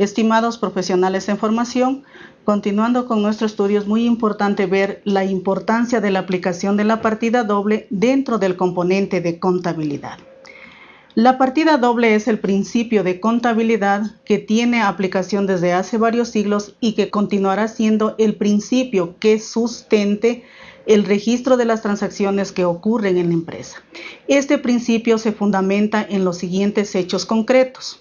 Estimados profesionales en formación, continuando con nuestro estudio es muy importante ver la importancia de la aplicación de la partida doble dentro del componente de contabilidad. La partida doble es el principio de contabilidad que tiene aplicación desde hace varios siglos y que continuará siendo el principio que sustente el registro de las transacciones que ocurren en la empresa. Este principio se fundamenta en los siguientes hechos concretos.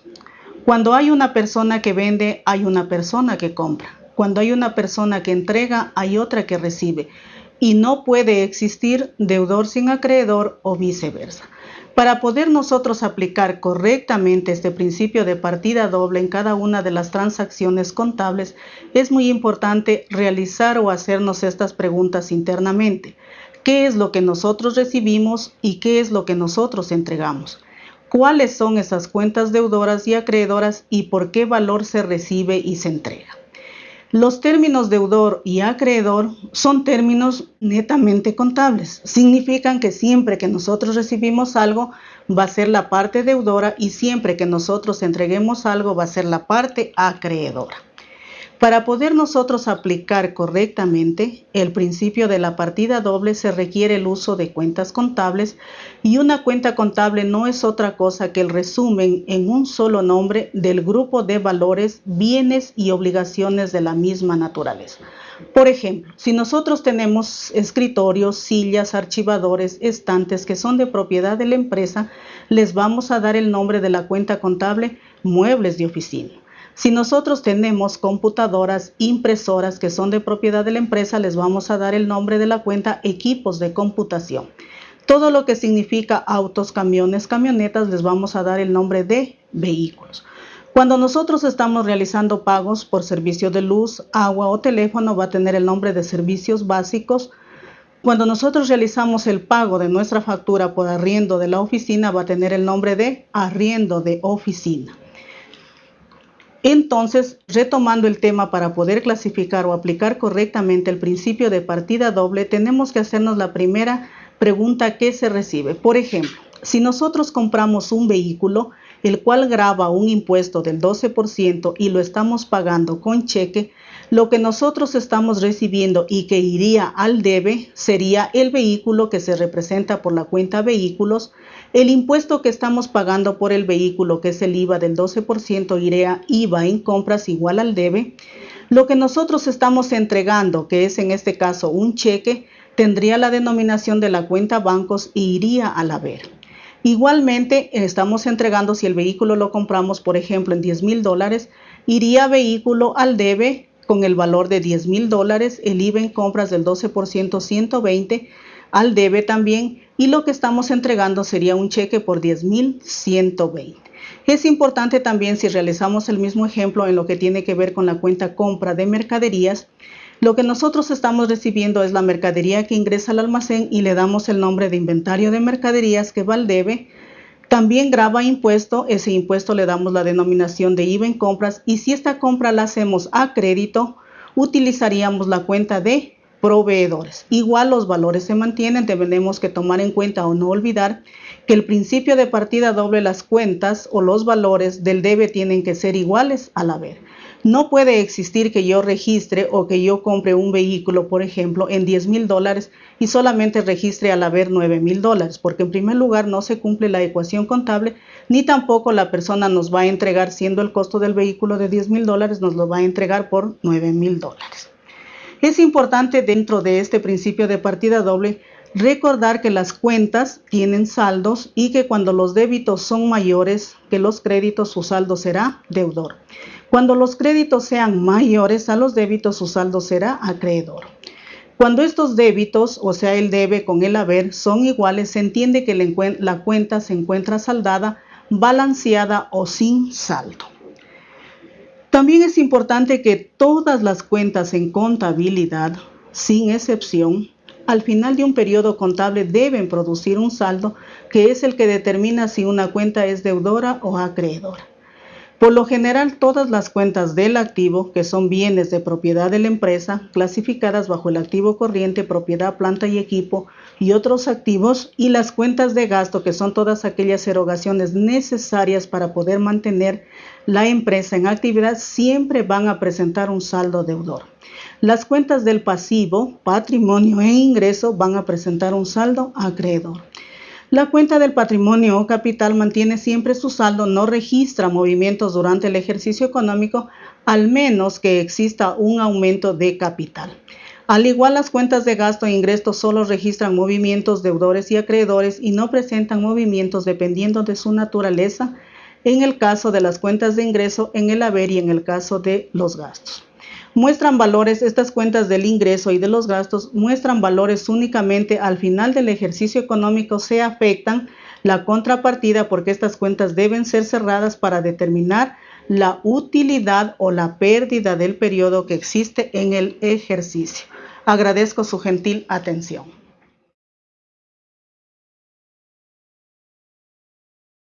Cuando hay una persona que vende, hay una persona que compra. Cuando hay una persona que entrega, hay otra que recibe. Y no puede existir deudor sin acreedor o viceversa. Para poder nosotros aplicar correctamente este principio de partida doble en cada una de las transacciones contables, es muy importante realizar o hacernos estas preguntas internamente. ¿Qué es lo que nosotros recibimos y qué es lo que nosotros entregamos? ¿Cuáles son esas cuentas deudoras y acreedoras y por qué valor se recibe y se entrega? Los términos deudor y acreedor son términos netamente contables. Significan que siempre que nosotros recibimos algo va a ser la parte deudora y siempre que nosotros entreguemos algo va a ser la parte acreedora. Para poder nosotros aplicar correctamente el principio de la partida doble se requiere el uso de cuentas contables y una cuenta contable no es otra cosa que el resumen en un solo nombre del grupo de valores, bienes y obligaciones de la misma naturaleza. Por ejemplo, si nosotros tenemos escritorios, sillas, archivadores, estantes que son de propiedad de la empresa, les vamos a dar el nombre de la cuenta contable muebles de oficina. Si nosotros tenemos computadoras, impresoras que son de propiedad de la empresa, les vamos a dar el nombre de la cuenta equipos de computación. Todo lo que significa autos, camiones, camionetas, les vamos a dar el nombre de vehículos. Cuando nosotros estamos realizando pagos por servicio de luz, agua o teléfono, va a tener el nombre de servicios básicos. Cuando nosotros realizamos el pago de nuestra factura por arriendo de la oficina, va a tener el nombre de arriendo de oficina. Entonces, retomando el tema para poder clasificar o aplicar correctamente el principio de partida doble, tenemos que hacernos la primera pregunta que se recibe. Por ejemplo, si nosotros compramos un vehículo, el cual graba un impuesto del 12% y lo estamos pagando con cheque, lo que nosotros estamos recibiendo y que iría al debe sería el vehículo que se representa por la cuenta vehículos, el impuesto que estamos pagando por el vehículo, que es el IVA del 12%, iría IVA en compras igual al debe, lo que nosotros estamos entregando, que es en este caso un cheque, tendría la denominación de la cuenta bancos y iría al haber. Igualmente, estamos entregando, si el vehículo lo compramos, por ejemplo, en 10 mil dólares, iría vehículo al debe con el valor de 10 mil dólares, el IVA en compras del 12%, 120, al debe también, y lo que estamos entregando sería un cheque por 10 mil 120. Es importante también si realizamos el mismo ejemplo en lo que tiene que ver con la cuenta compra de mercaderías, lo que nosotros estamos recibiendo es la mercadería que ingresa al almacén y le damos el nombre de inventario de mercaderías que va al debe. También graba impuesto, ese impuesto le damos la denominación de IVA en compras y si esta compra la hacemos a crédito, utilizaríamos la cuenta de proveedores. Igual los valores se mantienen, debemos que tomar en cuenta o no olvidar que el principio de partida doble las cuentas o los valores del debe tienen que ser iguales al haber. No puede existir que yo registre o que yo compre un vehículo, por ejemplo, en 10 mil dólares y solamente registre al haber 9 mil dólares, porque en primer lugar no se cumple la ecuación contable, ni tampoco la persona nos va a entregar, siendo el costo del vehículo de 10 mil dólares, nos lo va a entregar por 9 mil dólares. Es importante dentro de este principio de partida doble recordar que las cuentas tienen saldos y que cuando los débitos son mayores que los créditos, su saldo será deudor. Cuando los créditos sean mayores a los débitos, su saldo será acreedor. Cuando estos débitos, o sea, el debe con el haber, son iguales, se entiende que la cuenta se encuentra saldada, balanceada o sin saldo. También es importante que todas las cuentas en contabilidad, sin excepción, al final de un periodo contable deben producir un saldo que es el que determina si una cuenta es deudora o acreedora. Por lo general, todas las cuentas del activo, que son bienes de propiedad de la empresa, clasificadas bajo el activo corriente, propiedad, planta y equipo y otros activos, y las cuentas de gasto, que son todas aquellas erogaciones necesarias para poder mantener la empresa en actividad, siempre van a presentar un saldo deudor. Las cuentas del pasivo, patrimonio e ingreso van a presentar un saldo acreedor. La cuenta del patrimonio o capital mantiene siempre su saldo, no registra movimientos durante el ejercicio económico, al menos que exista un aumento de capital. Al igual, las cuentas de gasto e ingreso solo registran movimientos deudores y acreedores y no presentan movimientos dependiendo de su naturaleza, en el caso de las cuentas de ingreso, en el haber y en el caso de los gastos muestran valores, estas cuentas del ingreso y de los gastos muestran valores únicamente al final del ejercicio económico, se afectan la contrapartida porque estas cuentas deben ser cerradas para determinar la utilidad o la pérdida del periodo que existe en el ejercicio. Agradezco su gentil atención.